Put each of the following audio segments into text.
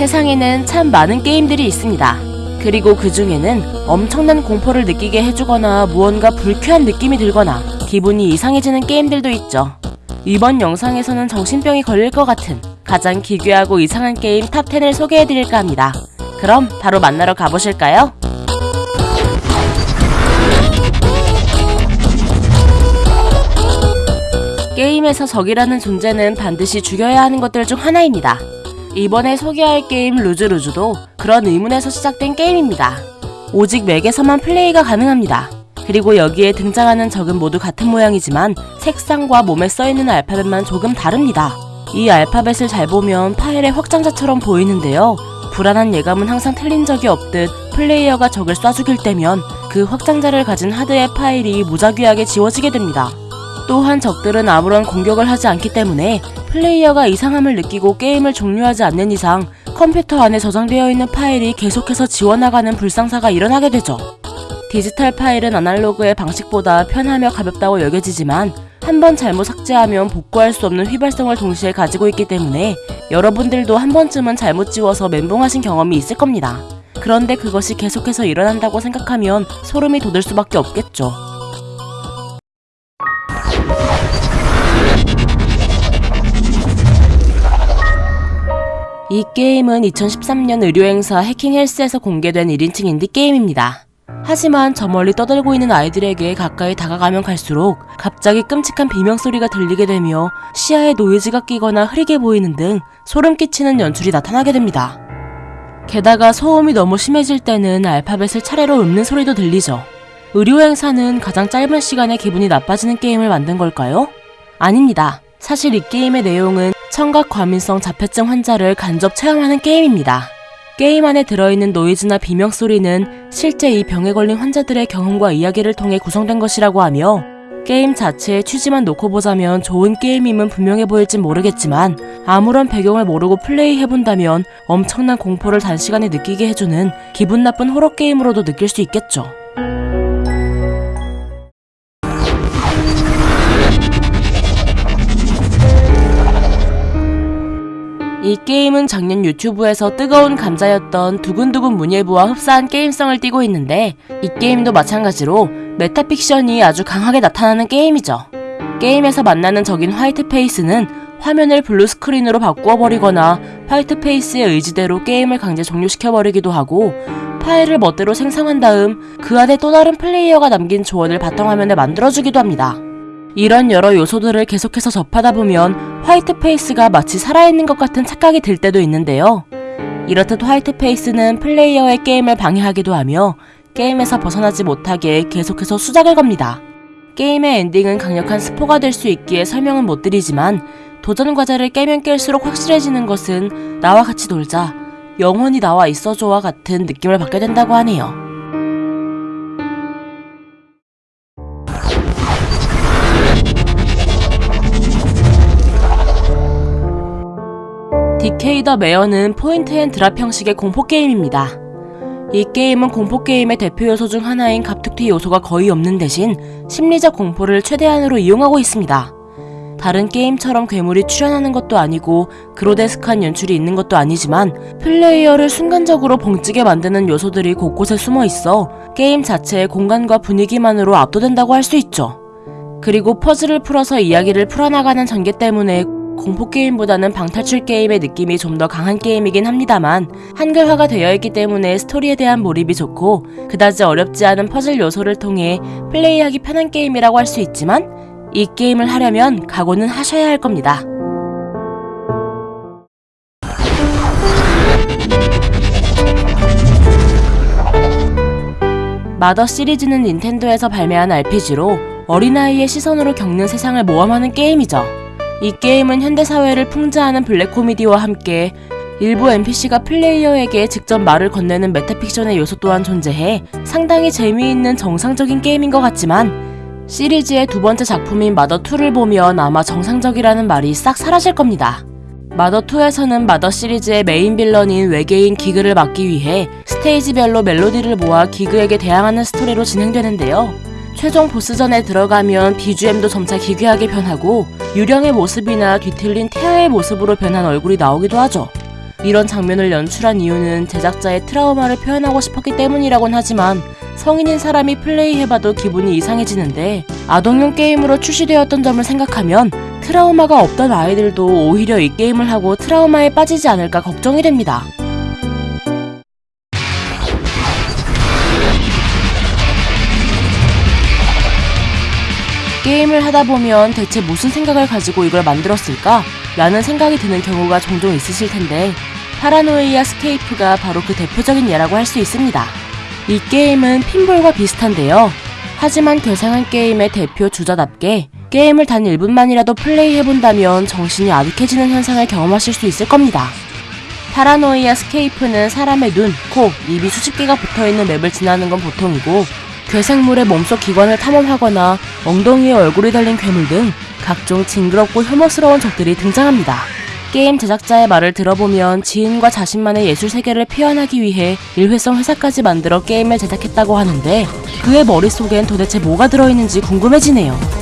세상에는 참 많은 게임들이 있습니다. 그리고 그 중에는 엄청난 공포를 느끼게 해주거나 무언가 불쾌한 느낌이 들거나 기분이 이상해지는 게임들도 있죠. 이번 영상에서는 정신병이 걸릴 것 같은 가장 기괴하고 이상한 게임 탑10을 소개해드릴까 합니다. 그럼 바로 만나러 가보실까요? 게임에서 적이라는 존재는 반드시 죽여야 하는 것들 중 하나입니다. 이번에 소개할 게임 Lose Lose도 그런 의문에서 시작된 게임입니다. 오직 Mac에서만 플레이가 가능합니다. 그리고 여기에 등장하는 적은 모두 같은 모양이지만 색상과 몸에 써있는 알파벳만 조금 다릅니다. 이 알파벳을 잘 보면 파일의 확장자처럼 보이는데요. 불안한 예감은 항상 틀린 적이 없듯 플레이어가 적을 쏴 죽일 때면 그 확장자를 가진 하드의 파일이 무작위하게 지워지게 됩니다. 또한 적들은 아무런 공격을 하지 않기 때문에 플레이어가 이상함을 느끼고 게임을 종료하지 않는 이상 컴퓨터 안에 저장되어 있는 파일이 계속해서 지워나가는 불상사가 일어나게 되죠. 디지털 파일은 아날로그의 방식보다 편하며 가볍다고 여겨지지만 한번 잘못 삭제하면 복구할 수 없는 휘발성을 동시에 가지고 있기 때문에 여러분들도 한 번쯤은 잘못 지워서 멘붕하신 경험이 있을 겁니다. 그런데 그것이 계속해서 일어난다고 생각하면 소름이 돋을 수밖에 없겠죠. 이 게임은 2013년 의료행사 해킹헬스에서 공개된 1인칭 인디게임입니다. 하지만 저 멀리 떠들고 있는 아이들에게 가까이 다가가면 갈수록 갑자기 끔찍한 비명소리가 들리게 되며 시야에 노이즈가 끼거나 흐리게 보이는 등 소름 끼치는 연출이 나타나게 됩니다. 게다가 소음이 너무 심해질 때는 알파벳을 차례로 읊는 소리도 들리죠. 의료행사는 가장 짧은 시간에 기분이 나빠지는 게임을 만든 걸까요? 아닙니다. 사실 이 게임의 내용은 청각 과민성 자폐증 환자를 간접 체험하는 게임입니다. 게임 안에 들어있는 노이즈나 비명 소리는 실제 이 병에 걸린 환자들의 경험과 이야기를 통해 구성된 것이라고 하며 게임 자체의 취지만 놓고 보자면 좋은 게임임은 분명해 보일진 모르겠지만 아무런 배경을 모르고 플레이해본다면 엄청난 공포를 단시간에 느끼게 해주는 기분 나쁜 호러 게임으로도 느낄 수 있겠죠. 이 게임은 작년 유튜브에서 뜨거운 감자였던 두근두근 문예부와 흡사한 게임성을 띠고 있는데 이 게임도 마찬가지로 메타픽션이 아주 강하게 나타나는 게임이죠. 게임에서 만나는 적인 White Face는 화면을 블루 스크린으로 바꾸어 버리거나 White Face의 의지대로 게임을 강제 종료시켜버리기도 하고 파일을 멋대로 생성한 다음 그 안에 또 다른 플레이어가 남긴 조언을 바탕화면에 만들어주기도 합니다. 이런 여러 요소들을 계속해서 접하다 보면 White Face가 마치 살아있는 것 같은 착각이 들 때도 있는데요. 이렇듯 White Face는 플레이어의 게임을 방해하기도 하며 게임에서 벗어나지 못하게 계속해서 수작을 겁니다. 게임의 엔딩은 강력한 스포가 될 수 있기에 설명은 못 드리지만 도전 과제를 깨면 깰수록 확실해지는 것은 나와 같이 놀자, 영원히 나와 있어줘와 같은 느낌을 받게 된다고 하네요. Decay The Mare는 point and drop 형식의 공포 게임입니다. 이 게임은 공포 게임의 대표 요소 중 하나인 갑툭튀 요소가 거의 없는 대신 심리적 공포를 최대한으로 이용하고 있습니다. 다른 게임처럼 괴물이 출현하는 것도 아니고 그로테스크한 연출이 있는 것도 아니지만 플레이어를 순간적으로 벙찌게 만드는 요소들이 곳곳에 숨어 있어 게임 자체의 공간과 분위기만으로 압도된다고 할 수 있죠. 그리고 퍼즐을 풀어서 이야기를 풀어나가는 전개 때문에 공포 게임보다는 방탈출 게임의 느낌이 좀 더 강한 게임이긴 합니다만 한글화가 되어 있기 때문에 스토리에 대한 몰입이 좋고 그다지 어렵지 않은 퍼즐 요소를 통해 플레이하기 편한 게임이라고 할 수 있지만 이 게임을 하려면 각오는 하셔야 할 겁니다. 마더 시리즈는 닌텐도에서 발매한 RPG로 어린아이의 시선으로 겪는 세상을 모험하는 게임이죠. 이 게임은 현대사회를 풍자하는 블랙 코미디와 함께 일부 NPC가 플레이어에게 직접 말을 건네는 메타픽션의 요소 또한 존재해 상당히 재미있는 정상적인 게임인 것 같지만 시리즈의 두 번째 작품인 Mother 2를 보면 아마 정상적이라는 말이 싹 사라질 겁니다. Mother 2에서는 Mother 시리즈의 메인 빌런인 외계인 기그를 막기 위해 스테이지별로 멜로디를 모아 기그에게 대항하는 스토리로 진행되는데요. 최종 보스전에 들어가면 BGM도 점차 기괴하게 변하고 유령의 모습이나 뒤틀린 태아의 모습으로 변한 얼굴이 나오기도 하죠. 이런 장면을 연출한 이유는 제작자의 트라우마를 표현하고 싶었기 때문이라곤 하지만 성인인 사람이 플레이해봐도 기분이 이상해지는데 아동용 게임으로 출시되었던 점을 생각하면 트라우마가 없던 아이들도 오히려 이 게임을 하고 트라우마에 빠지지 않을까 걱정이 됩니다. 게임을 하다 보면 대체 무슨 생각을 가지고 이걸 만들었을까? 라는 생각이 드는 경우가 종종 있으실 텐데 Paranoiascape가 바로 그 대표적인 예라고 할 수 있습니다. 이 게임은 핀볼과 비슷한데요. 하지만 괴상한 게임의 대표 주자답게 게임을 단 1분만이라도 플레이해본다면 정신이 아득해지는 현상을 경험하실 수 있을 겁니다. Paranoiascape는 사람의 눈, 코, 입이 수십 개가 붙어있는 맵을 지나는 건 보통이고 괴생물의 몸속 기관을 탐험하거나 엉덩이에 얼굴이 달린 괴물 등 각종 징그럽고 혐오스러운 적들이 등장합니다. 게임 제작자의 말을 들어보면 지인과 자신만의 예술 세계를 표현하기 위해 일회성 회사까지 만들어 게임을 제작했다고 하는데 그의 머릿속엔 도대체 뭐가 들어있는지 궁금해지네요.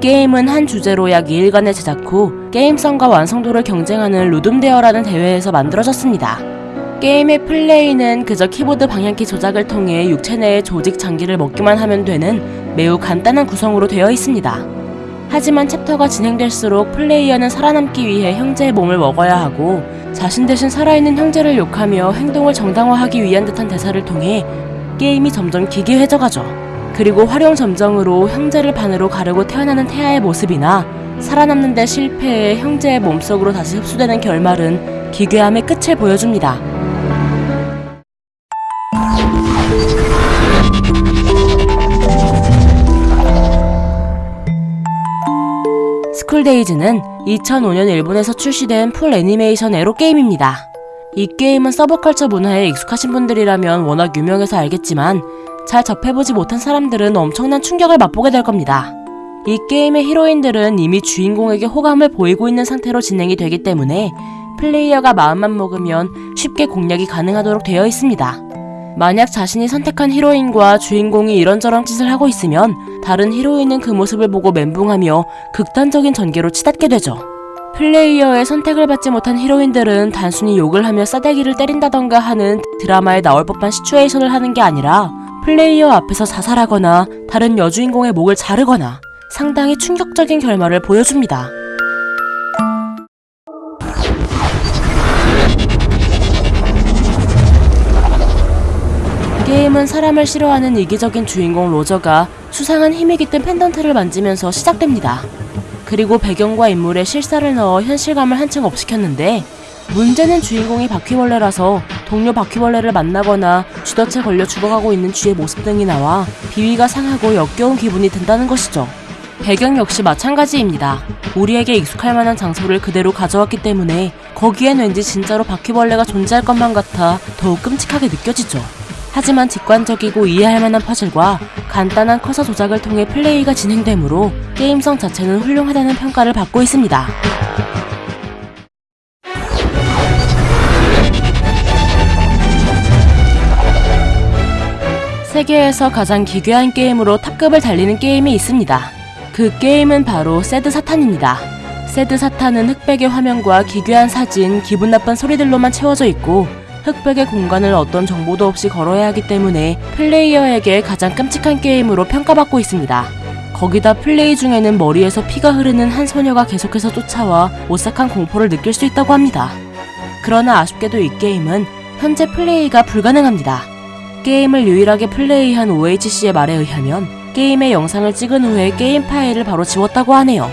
게임은 한 주제로 약 2일간의 제작 후 게임성과 완성도를 경쟁하는 Ludum Dare라는 대회에서 만들어졌습니다. 게임의 플레이는 그저 키보드 방향키 조작을 통해 육체 내의 조직 장기를 먹기만 하면 되는 매우 간단한 구성으로 되어 있습니다. 하지만 챕터가 진행될수록 플레이어는 살아남기 위해 형제의 몸을 먹어야 하고 자신 대신 살아있는 형제를 욕하며 행동을 정당화하기 위한 듯한 대사를 통해 게임이 점점 기괴해져가죠. 그리고 화룡점정으로 형제를 반으로 가르고 태어나는 태아의 모습이나 살아남는 데 실패해 형제의 몸속으로 다시 흡수되는 결말은 기괴함의 끝을 보여줍니다. School Days는 2005년 일본에서 출시된 full 애니메이션 에로 게임입니다. 이 게임은 서브컬처 문화에 익숙하신 분들이라면 워낙 유명해서 알겠지만 잘 접해보지 못한 사람들은 엄청난 충격을 맛보게 될 겁니다. 이 게임의 히로인들은 이미 주인공에게 호감을 보이고 있는 상태로 진행이 되기 때문에 플레이어가 마음만 먹으면 쉽게 공략이 가능하도록 되어 있습니다. 만약 자신이 선택한 히로인과 주인공이 이런저런 짓을 하고 있으면 다른 히로인은 그 모습을 보고 멘붕하며 극단적인 전개로 치닫게 되죠. 플레이어의 선택을 받지 못한 히로인들은 단순히 욕을 하며 싸대기를 때린다던가 하는 드라마에 나올 법한 시츄에이션을 하는 게 아니라 플레이어 앞에서 자살하거나 다른 여주인공의 목을 자르거나 상당히 충격적인 결말을 보여줍니다. 게임은 사람을 싫어하는 이기적인 주인공 로저가 수상한 힘이 깃든 펜던트를 만지면서 시작됩니다. 그리고 배경과 인물의 실사를 넣어 현실감을 한층 업시켰는데 문제는 주인공이 바퀴벌레라서 동료 바퀴벌레를 만나거나 쥐덫에 걸려 죽어가고 있는 쥐의 모습 등이 나와 비위가 상하고 역겨운 기분이 든다는 것이죠. 배경 역시 마찬가지입니다. 우리에게 익숙할 만한 장소를 그대로 가져왔기 때문에 거기엔 왠지 진짜로 바퀴벌레가 존재할 것만 같아 더욱 끔찍하게 느껴지죠. 하지만 직관적이고 이해할 만한 퍼즐과 간단한 커서 조작을 통해 플레이가 진행되므로 게임성 자체는 훌륭하다는 평가를 받고 있습니다. 세계에서 가장 기괴한 게임으로 탑급을 달리는 게임이 있습니다. 그 게임은 바로 새드 사탄입니다. 새드 사탄은 흑백의 화면과 기괴한 사진, 기분 나쁜 소리들로만 채워져 있고 흑백의 공간을 어떤 정보도 없이 걸어야 하기 때문에 플레이어에게 가장 끔찍한 게임으로 평가받고 있습니다. 거기다 플레이 중에는 머리에서 피가 흐르는 한 소녀가 계속해서 쫓아와 오싹한 공포를 느낄 수 있다고 합니다. 그러나 아쉽게도 이 게임은 현재 플레이가 불가능합니다. 게임을 유일하게 플레이한 OHC의 말에 의하면 게임의 영상을 찍은 후에 게임 파일을 바로 지웠다고 하네요.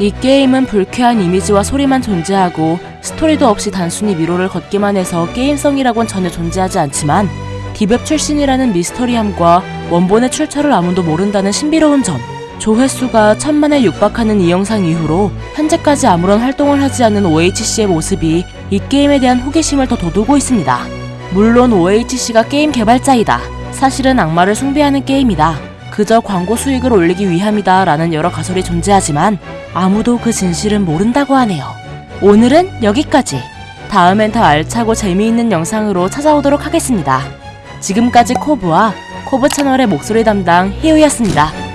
이 게임은 불쾌한 이미지와 소리만 존재하고 스토리도 없이 단순히 미로를 걷기만 해서 게임성이라곤 전혀 존재하지 않지만 deep web 출신이라는 미스터리함과 원본의 출처를 아무도 모른다는 신비로운 점 조회수가 천만에 육박하는 이 영상 이후로 현재까지 아무런 활동을 하지 않는 OHC의 모습이 이 게임에 대한 호기심을 더 돋우고 있습니다. 물론 OHC가 게임 개발자이다. 사실은 악마를 숭배하는 게임이다. 그저 광고 수익을 올리기 위함이다 라는 여러 가설이 존재하지만 아무도 그 진실은 모른다고 하네요. 오늘은 여기까지. 다음엔 더 알차고 재미있는 영상으로 찾아오도록 하겠습니다. 지금까지 코브와 코브 채널의 목소리 담당 희우였습니다.